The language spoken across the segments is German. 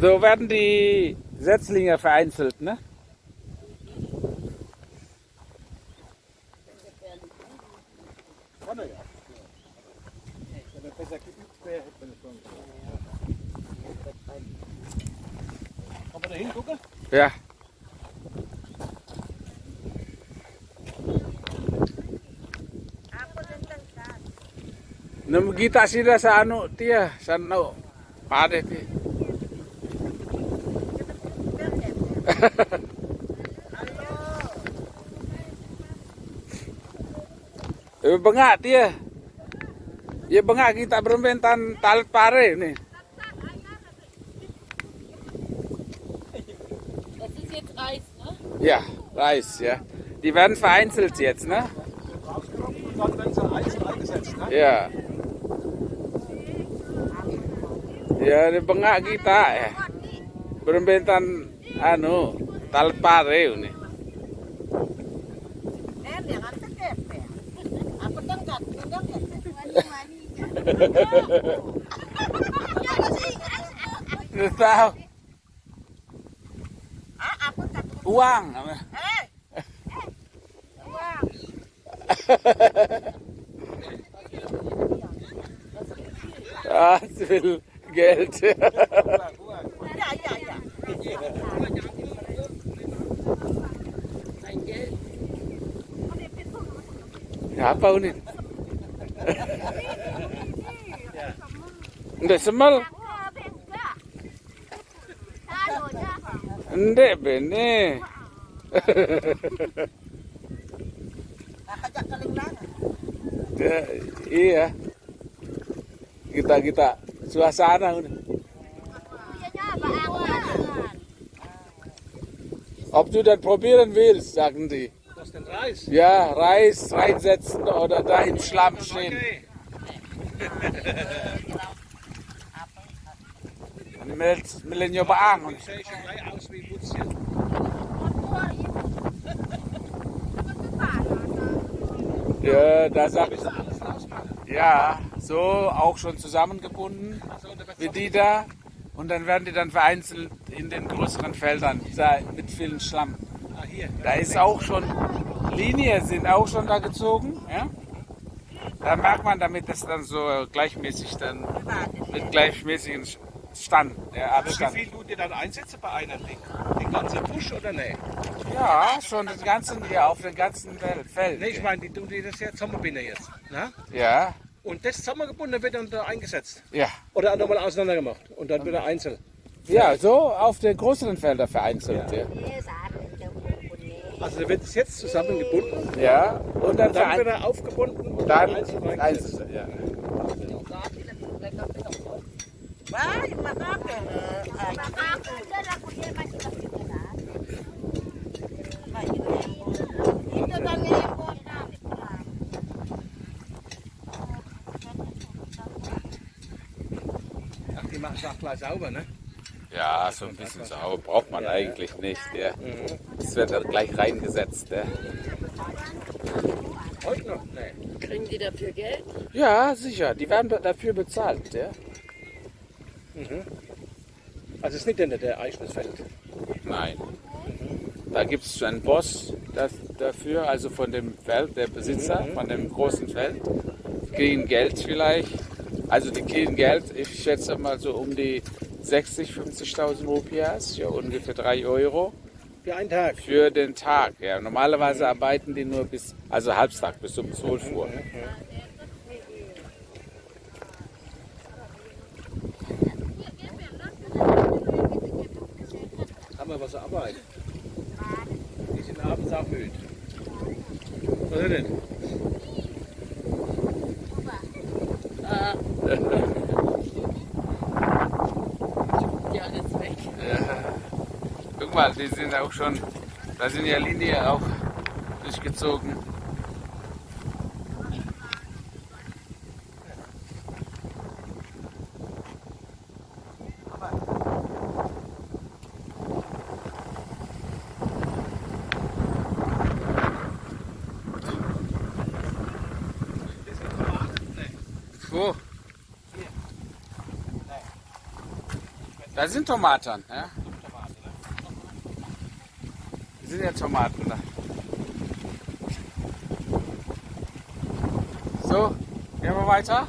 So werden die Setzlinge vereinzelt, ne? Ja. Nemu kita sila sa ano tiya, sa ano, pare tiya. Eh bengak dia. Ya bengak kita berbentan talat pare nih. Ja, Reis, ja. Die werden vereinzelt jetzt, ne? Ne? Ya. Ya, di bengak kita ya. Berbentan anu talpare ini. Tahu. Uang. Uang. Geld. Apa ini? Ndek semal. Ndek bene. Iya. Kita kita suasana unit. Ob du das probieren willst, sagen die. Das ist den Reis. Ja, Reis reinsetzen oder da im Schlamm stehen. Mit Millennium Butzchen. Ja, da sagt ja, so auch schon zusammengebunden wie die da. Und dann werden die dann vereinzelt in den größeren Feldern da mit vielen Schlamm. Ah, hier. Da ist auch schon Linien sind auch schon da gezogen. Ja? Da merkt man, damit das dann so gleichmäßig dann mit gleichmäßigen Stand, der Abstand. wie viel tut ihr dann einsetzen bei einer Ding? Den ganzen Busch oder ne? Ja, schon den ganzen hier auf den ganzen Fel- Feld. Ne, ich meine, die tun die das jetzt Sommerbinder jetzt. Ne? Ja, Und das Sommergebunden wird dann da eingesetzt. ja. Oder nochmal auseinander gemacht. Und dann wieder einzeln. Ja, so auf den größeren Feldern vereinzelt. Ja, Also da wird es jetzt zusammengebunden. ja. und dann, Dann verein- wieder aufgebunden und dann einzeln eingesetzt. einzeln. Ja. Wah, yung makape. Ah, Ach, die machen es auch gleich sauber, ne? ja, so ein bisschen sauber braucht man eigentlich nicht. Ja. Das wird dann gleich reingesetzt. Ja. Heute noch? Ne. Kriegen die dafür Geld? ja, sicher. Die werden dafür bezahlt. Ja. Also es ist nicht der, der Eichelsfeld. Nein. Da gibt es einen Boss das, dafür, also von dem Feld, der Besitzer von dem großen Feld. Kriegen Geld vielleicht. Also die kriegen Geld, ich schätze mal so um die 60, 50.000 Rupias, ja, ungefähr 3 Euro Für einen Tag. für den Tag. Ja. Normalerweise arbeiten die nur bis, also Halbtag, bis um 12 Uhr. Haben wir was zur Arbeit. Die sind abends auch müde. Oder nicht? Ah. Die alles weg. Guck mal, die sind auch schon, da sind ja Linien auch durchgezogen. Wo? Da sind Tomaten, ja. Da sind ja Tomaten da. So, gehen wir weiter.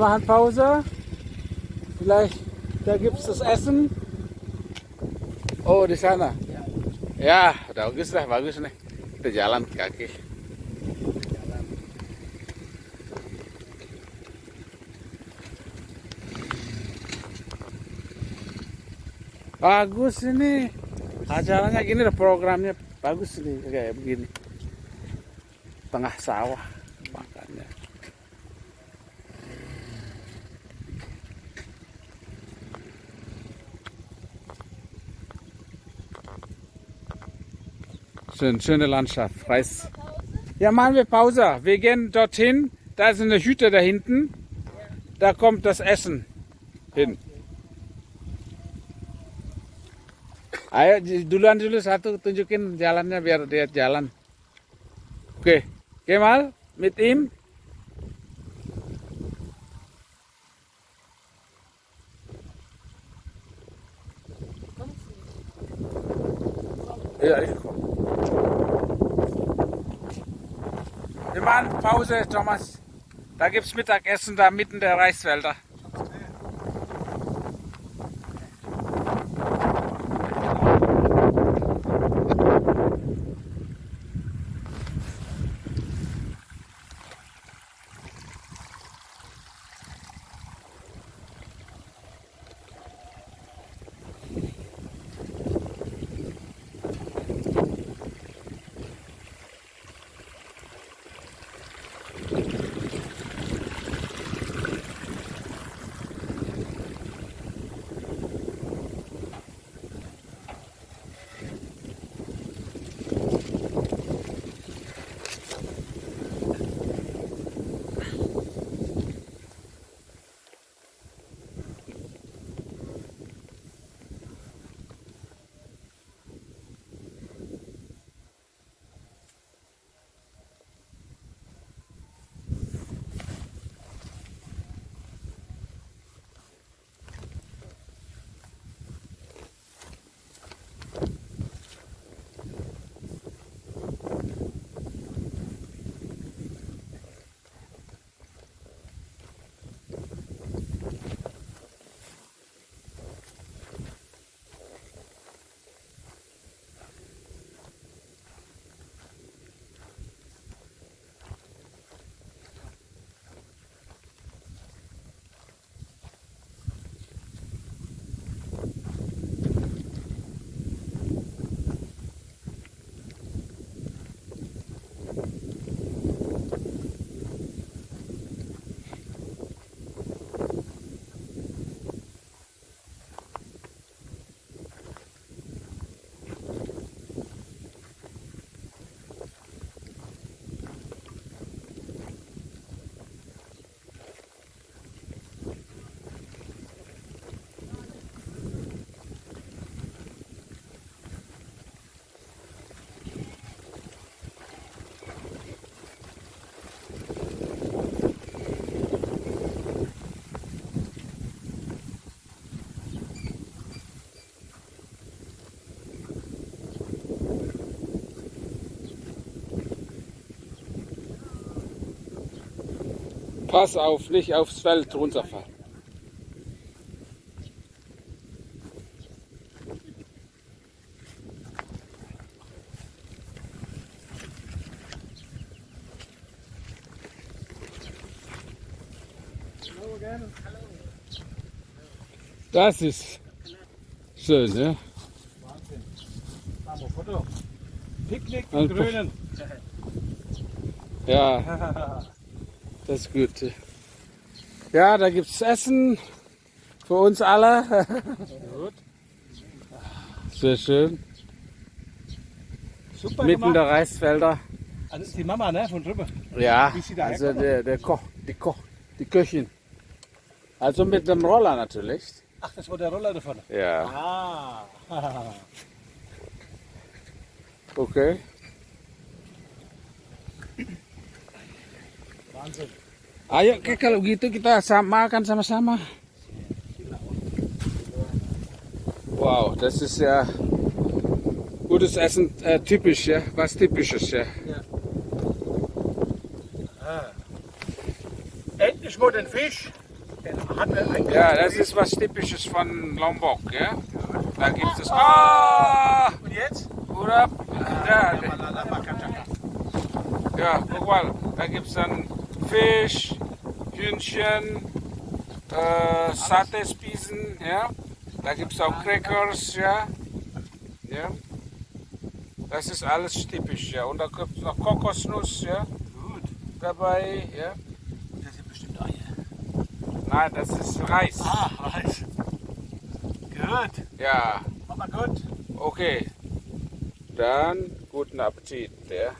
Machen Pause. Vielleicht, da gibt es das Essen. Oh, di sana. Ya, bagus lah, bagus nih. Kita jalan kaki. Bagus ini. Acaranya gini programnya bagus nih kayak begini. Tengah sawah Schön, schöne Landschaft, freies. Ja, machen wir Pause. Wir gehen dorthin. Da ist eine Hütte da hinten. da kommt das Essen hin. Ayo j- duluan dulu satu tunjukin jalannya biar dia jalan. Oke, Kemal, mit ihm. Ja, ich Wir machen Pause, Thomas. Da gibt's Mittagessen da mitten der Reisfelder. Pass auf, nicht aufs Feld runterfallen. Das ist schön, ja? Wahnsinn. Machen wir Foto. Picknick im Grünen. Ja, das ist gut. Ja, da gibt's Essen für uns alle. Gut. Sehr schön. Super Mitten gemacht. der Reisfelder. Ah, das ist die Mama, ne? Von drüben. Ja, also der, der Koch, die Koch, die Köchin. Also mit dem Roller natürlich. Ach, das war der Roller davon. Ja, Ah. okay. Wahnsinn. Ayo Oke, kalau gitu kita sama makan sama-sama. Wow, das ist ja gutes Essen, äh, typisch, ja, was typisches, ja. Endlich mal den Fisch. Den eigentlich. Ja, das ist was typisches von Lombok, ja. Da gibt es Ah, Und jetzt? oder? Ja, Malala Bakataka. ja, guck mal, da gibt es dann Fisch, Hühnchen, äh, Satespießen, ja. Da gibt es auch Crackers, ja. Ja. Das ist alles typisch, ja. Und da gibt es noch Kokosnuss, ja, Gut. dabei, ja. Das sind bestimmt Eier. Nein, das ist Reis. Ah, weiß. Gut. Ja, Mama gut. okay. Dann guten Appetit, ja.